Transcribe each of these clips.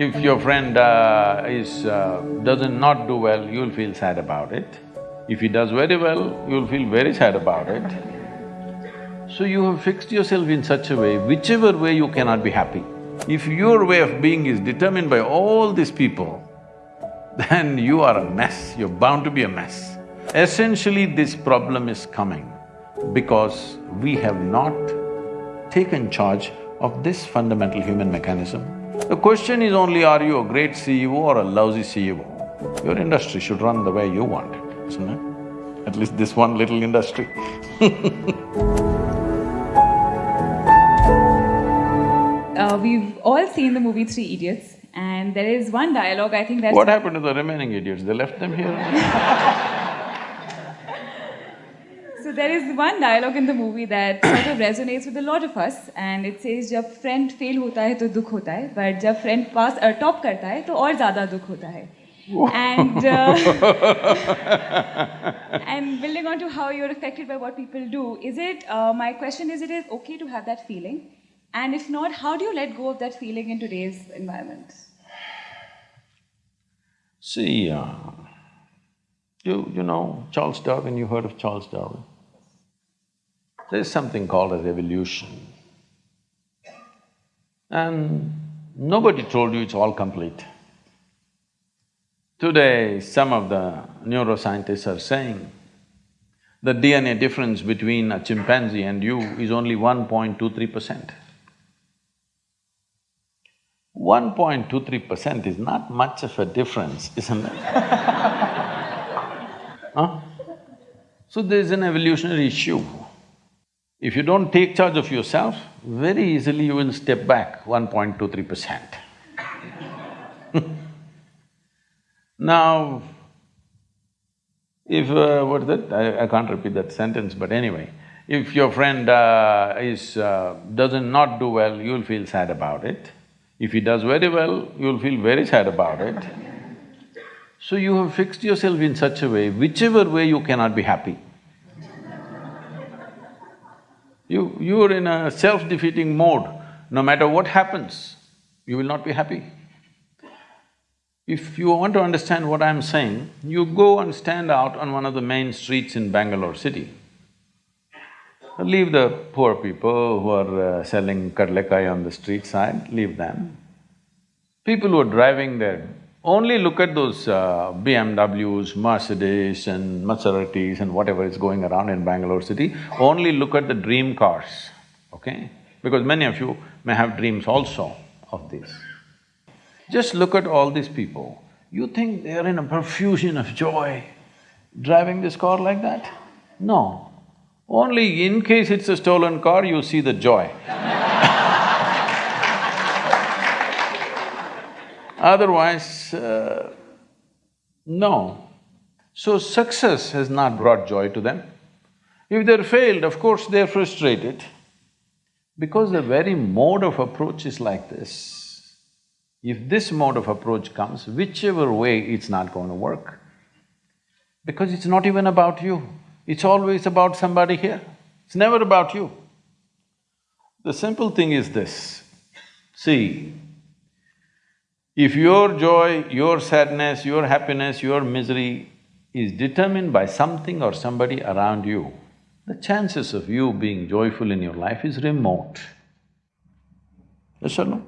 If your friend uh, is… Uh, doesn't not do well, you'll feel sad about it. If he does very well, you'll feel very sad about it. So you have fixed yourself in such a way, whichever way you cannot be happy. If your way of being is determined by all these people, then you are a mess, you're bound to be a mess. Essentially, this problem is coming because we have not taken charge of this fundamental human mechanism. The question is only, are you a great CEO or a lousy CEO? Your industry should run the way you want it, isn't it? At least this one little industry uh, We've all seen the movie Three Idiots and there is one dialogue I think that's… What happened to the remaining idiots? They left them here So there is one dialogue in the movie that sort of resonates with a lot of us and it says जब friend fail होता है तो दुख होता है but जब friend pass uh, top करता है तो और ज़्यादा दुख होता है and uh, and building on to how you're affected by what people do is it uh, my question is it is okay to have that feeling and if not how do you let go of that feeling in today's environment see uh, you you know charles darwin you heard of charles darwin There's something called a revolution. And nobody told you it's all complete. Today, some of the neuroscientists are saying the DNA difference between a chimpanzee and you is only 1.23 percent. 1.23 percent is not much of a difference, isn't it? huh? So there's an evolutionary issue. If you don't take charge of yourself, very easily you will step back 1.23 percent. now, if… Uh, what is that? I, I can't repeat that sentence, but anyway, if your friend uh, is… Uh, doesn't not do well, you'll feel sad about it. If he does very well, you'll feel very sad about it. So you have fixed yourself in such a way, whichever way you cannot be happy. You… you're in a self-defeating mode, no matter what happens, you will not be happy. If you want to understand what I'm saying, you go and stand out on one of the main streets in Bangalore city. Leave the poor people who are uh, selling kadlekai on the street side, leave them. People who are driving their only look at those uh, BMWs, Mercedes and Maseratis and whatever is going around in Bangalore city, only look at the dream cars, okay? Because many of you may have dreams also of this. Just look at all these people, you think they are in a profusion of joy driving this car like that? No. Only in case it's a stolen car, you see the joy Otherwise, uh, no. So success has not brought joy to them. If they're failed, of course they're frustrated. Because the very mode of approach is like this. If this mode of approach comes, whichever way, it's not going to work. Because it's not even about you, it's always about somebody here. It's never about you. The simple thing is this, see, if your joy, your sadness, your happiness, your misery is determined by something or somebody around you, the chances of you being joyful in your life is remote. Yes or no?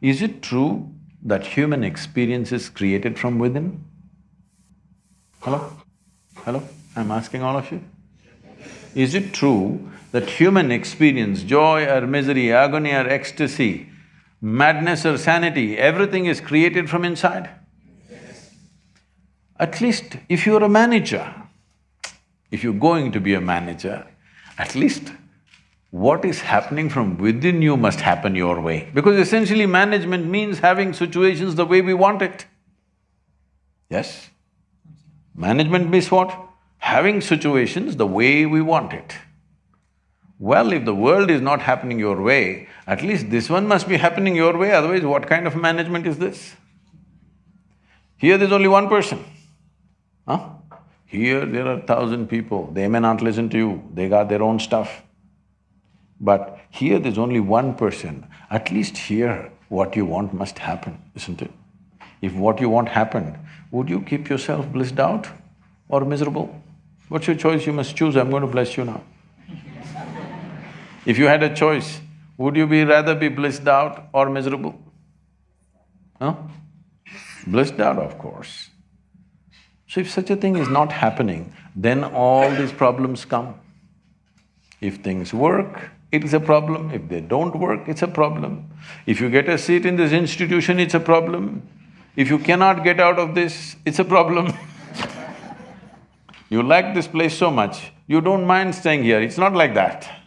Is it true that human experience is created from within? Hello? Hello? I'm asking all of you. Is it true that human experience, joy or misery, agony or ecstasy, madness or sanity, everything is created from inside. At least if you're a manager, if you're going to be a manager, at least what is happening from within you must happen your way. Because essentially management means having situations the way we want it. Yes? Management means what? Having situations the way we want it. Well, if the world is not happening your way, at least this one must be happening your way, otherwise what kind of management is this? Here there's only one person, huh? Here there are thousand people, they may not listen to you, they got their own stuff. But here there's only one person, at least here what you want must happen, isn't it? If what you want happened, would you keep yourself blissed out or miserable? What's your choice? You must choose, I'm going to bless you now. If you had a choice, would you be rather be blissed out or miserable? Huh? Blissed out, of course. So if such a thing is not happening, then all these problems come. If things work, it is a problem. If they don't work, it's a problem. If you get a seat in this institution, it's a problem. If you cannot get out of this, it's a problem You like this place so much, you don't mind staying here, it's not like that.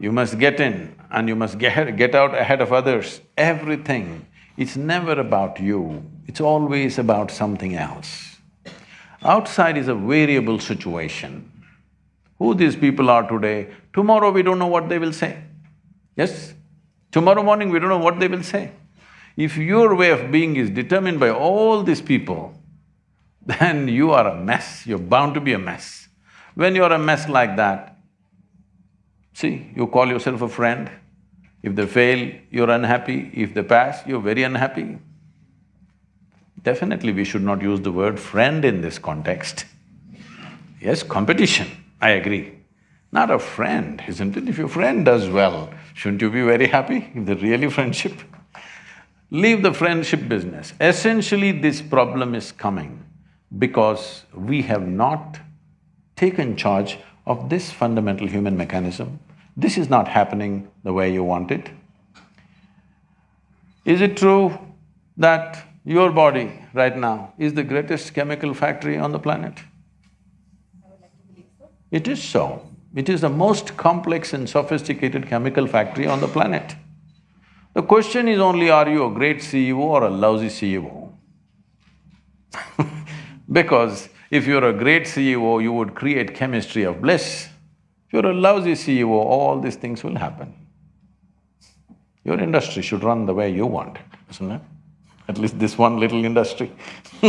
You must get in and you must get, get out ahead of others, everything. It's never about you, it's always about something else. Outside is a variable situation. Who these people are today, tomorrow we don't know what they will say. Yes? Tomorrow morning we don't know what they will say. If your way of being is determined by all these people, then you are a mess, you're bound to be a mess. When you're a mess like that, see, you call yourself a friend, if they fail, you're unhappy, if they pass, you're very unhappy. Definitely we should not use the word friend in this context. Yes, competition, I agree. Not a friend, isn't it? If your friend does well, shouldn't you be very happy if they're really friendship? Leave the friendship business. Essentially, this problem is coming because we have not taken charge of this fundamental human mechanism. This is not happening the way you want it. Is it true that your body right now is the greatest chemical factory on the planet? It is so. It is the most complex and sophisticated chemical factory on the planet. The question is only, are you a great CEO or a lousy CEO? Because if you're a great CEO, you would create chemistry of bliss. If you're a lousy CEO, all these things will happen. Your industry should run the way you want it, isn't it? At least this one little industry